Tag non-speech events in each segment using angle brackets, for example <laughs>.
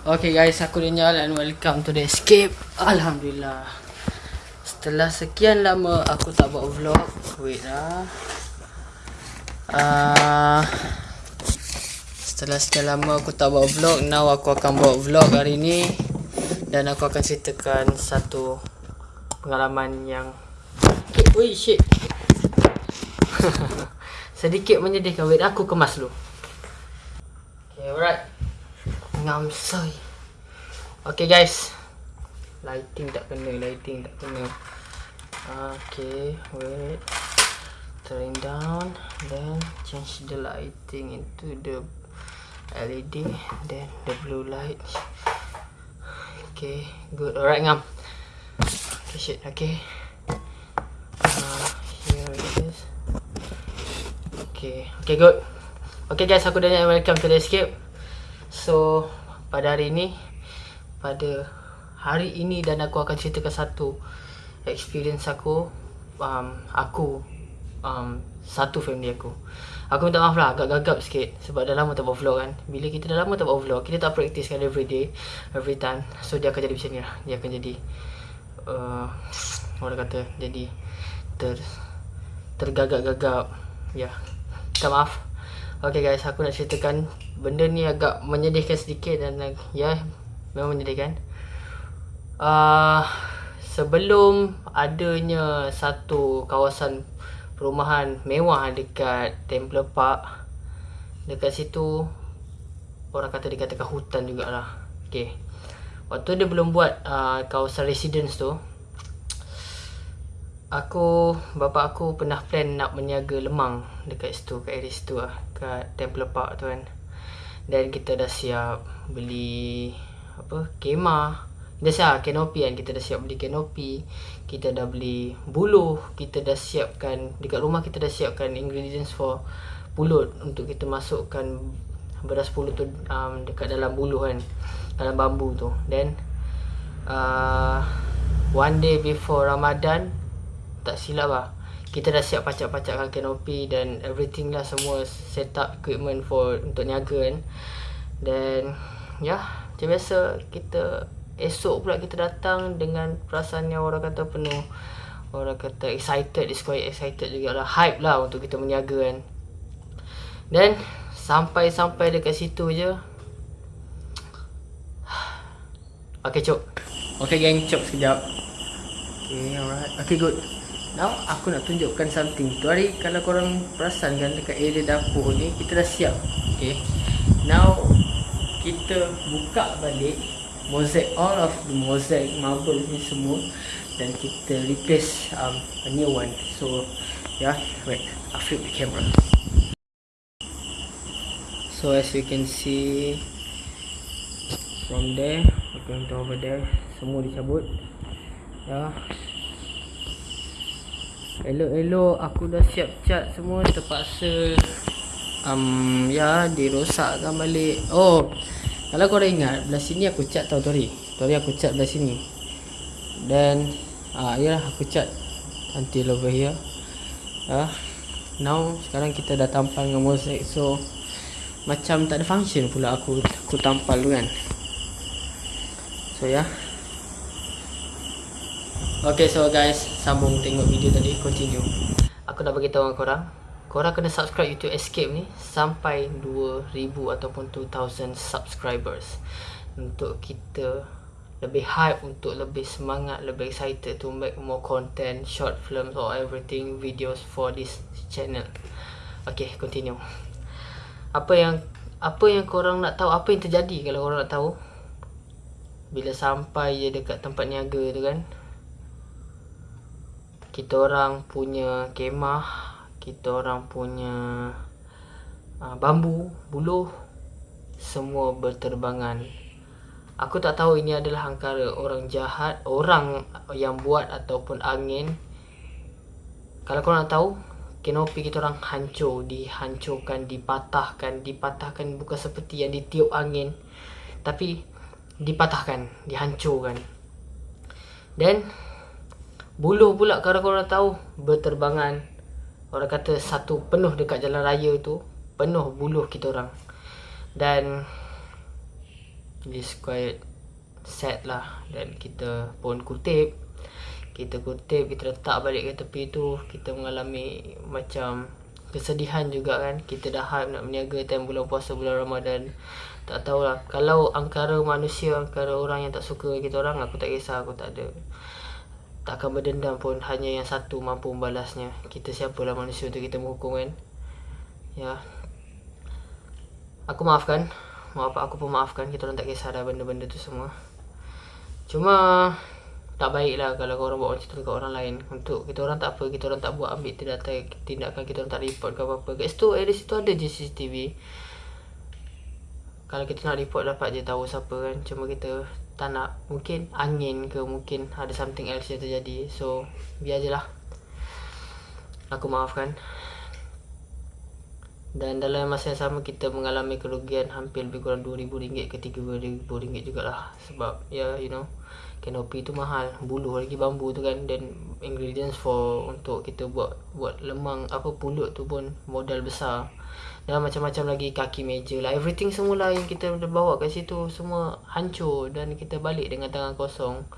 Okay guys, aku Daniel and welcome to the escape. Alhamdulillah. Setelah sekian lama aku tak buat vlog. Wait lah. Uh, setelah sekian lama aku tak buat vlog, now aku akan buat vlog hari ni dan aku akan ceritakan satu pengalaman yang Ui shit. <laughs> Sedikit menyedihkan. Wait, aku kemas dulu. Okay, alright. Ngam soy. Okay guys. Lighting tak kena, lighting tak kena. Okay, wait. Turn down, then change the lighting into the LED, then the blue light. Okay, good. Alright ngam. Okay shit, okay. Uh. Okay, okay good. Okay guys, aku dah welcome to the escape. So pada hari ini pada hari ini dan aku akan ceritakan satu experience aku um, aku um, satu family aku. Aku minta maaf lah agak gagap sikit sebab dah lama tak buat vlog kan. Bila kita dah lama tak buat vlog, kita tak practice kan every day, every time. So dia akan jadi macam ni lah. Dia akan jadi uh, orang kata jadi ter tergagap-gagap. Ya. Yeah. Minta maaf. Okay guys, aku nak ceritakan benda ni agak menyedihkan sedikit dan ya, memang menyedihkan. Uh, sebelum adanya satu kawasan perumahan mewah dekat Temple Park, dekat situ orang kata dikatakan hutan jugalah. Okay. Waktu dia belum buat uh, kawasan residence tu, Aku, bapa aku pernah plan nak meniaga lemang dekat situ, kat area situ lah, kat Temple Park tu kan. Dan kita dah siap beli apa, kemah. Dah siap kanopi kan, kita dah siap beli kanopi. Kita dah beli buluh, kita dah siapkan, dekat rumah kita dah siapkan ingredients for pulut untuk kita masukkan beras pulut tu um, dekat dalam buluh kan, dalam bambu tu. Then, uh, one day before Ramadan, tak silap lah kita dah siap pacak-pacakkan kanopi dan everything lah semua set up equipment for untuk niaga kan. Dan ya yeah, macam biasa kita esok pula kita datang dengan perasaan yang orang kata penuh. Orang kata excited is quite excited juga lah. Hype lah untuk kita meniaga kan. Dan sampai-sampai dekat situ je. <sighs> Okay cok Okay gang cok sekejap. Okay alright. Okay good Now aku nak tunjukkan something. Tu hari kalau korang perasan kan dekat area dapur ni Kita dah siap. Okay. Now Kita buka balik Mosaic All of the mosaic marble ni semua Dan kita replace um, a new one. So Yeah Wait I'll flip the camera. So as you can see From there We're going to over there Semua dicabut. Yeah Elok-elok aku dah siap cat semua terpaksa um, ya dirosakkan balik. Oh. Kalau kau ingat belah sini aku cat tau Tori. Tori aku cat belah sini. Dan ah ya aku cat until over here. Ah. Now sekarang kita dah tampal dengan mosaic so macam tak ada function pula aku aku tampal tu kan. So ya. Yeah. Okay so guys Sambung tengok video tadi. Continue. Aku nak beritahu dengan korang Korang kena subscribe YouTube Escape ni Sampai 2000 ataupun 2000 subscribers. Untuk kita Lebih hype Untuk lebih semangat Lebih excited To make more content Short films or everything Videos for this channel. Okay continue. Apa yang Apa yang korang nak tahu? Apa yang terjadi Kalau korang nak tahu? Bila sampai je dekat tempat niaga tu kan kita orang punya kemah kita orang punya uh, bambu buluh semua berterbangan. Aku tak tahu ini adalah angkara orang jahat orang yang buat ataupun angin. Kalau kau nak tahu kenopi kita orang hancur dihancurkan dipatahkan. Dipatahkan bukan seperti yang ditiup angin tapi dipatahkan dihancurkan. Dan Buluh pula kalau korang tahu berterbangan. Orang kata satu penuh dekat jalan raya tu. Penuh buluh kita orang. Dan This quite sad lah Dan kita pun kutip Kita kutip Kita letak balik ke tepi tu Kita mengalami Macam Kesedihan juga kan Kita dah hype nak berniaga Time bulan puasa bulan Ramadan Tak tahulah Kalau angkara manusia Angkara orang yang tak suka kita orang Aku tak kisah Aku tak ada Tak akan berdendam pun Hanya yang satu mampu membalasnya. Kita siapalah manusia untuk kita menghukum kan? Ya. Aku maafkan. Maaf aku pun maafkan. Kita orang tak kisah dah benda-benda tu semua. Cuma tak baik lah kalau korang buat macam tu dekat orang lain. Untuk kita orang tak apa, kita orang tak buat ambil tindakan, tindakan kita orang tak report ke apa-apa. Kat situ, di situ ada je CCTV Kalau kita nak report dapat je tahu siapa kan? Cuma kita tak nak, mungkin angin ke mungkin ada something else yang terjadi. So, biar je lah. Aku maafkan. Dan dalam masa yang sama kita mengalami kerugian hampir lebih kurang RM2,000 ke RM3,000 jugalah. Sebab ya yeah, you know canopy tu mahal. Buluh lagi bambu tu kan. Dan ingredients for untuk kita buat buat lemang apa pulut tu pun modal besar dan macam-macam lagi kaki meja lah. Everything semula yang kita bawa kat situ semua hancur dan kita balik dengan tangan kosong.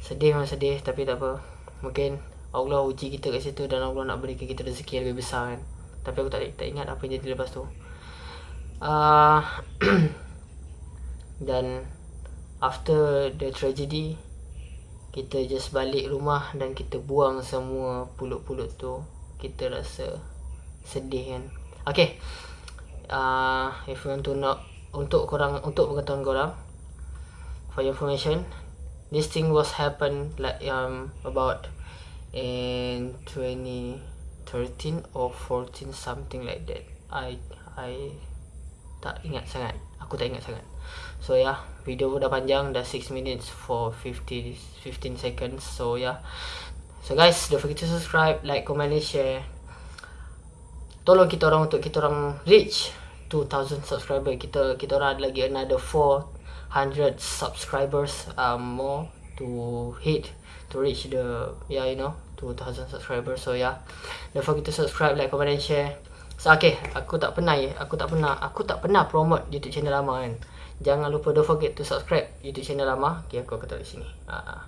Sedih memang sedih tapi tak apa. Mungkin Allah uji kita kat situ dan Allah nak berikan kita rezeki yang lebih besar kan. Tapi aku tak, tak ingat apa yang jadi lepas tu. Uh, <clears throat> Dan After the tragedy Kita just balik rumah Dan kita buang semua pulut-pulut tu. Kita rasa Sedih kan Okay uh, If you want to know Untuk korang Untuk pengetahuan korang For your information This thing was happen Like um About In 20 13 or 14 something like that. I I tak ingat sangat. Aku tak ingat sangat. So yeah, video dah panjang dah 6 minutes for 50 15 seconds. So yeah. so guys don't forget to subscribe like comment and share tolong kita orang untuk kita orang reach 2000 subscriber. Kita kita orang ada lagi another 400 subscribers um, more to hit to reach the yeah you know 2000 subscribers. So yeah. Don't forget to subscribe like comment and share. So okay. Aku tak pernah aku tak pernah aku tak pernah promote youtube channel lama kan. Jangan lupa don't forget to subscribe youtube channel lama. Okay aku akan tulis sini. Uh,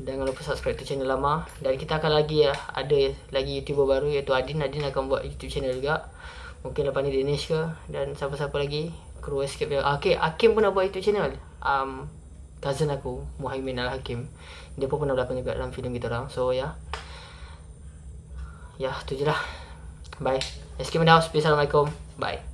jangan lupa subscribe to channel lama. Dan kita akan lagi ya ada lagi youtuber baru iaitu Adin. Adin akan buat youtube channel juga. Mungkin lepas ni Dinesh ke. Dan siapa-siapa lagi. Kru escape yang okay Hakim pun nak buat youtube channel. Um, cousin aku Muhaimin Al-Hakim. Dia pun pernah berlakon juga dalam filem kita orang. So ya. Yeah. ya yeah, tu je lah. Bye. Escape in the house. Assalamualaikum. Bye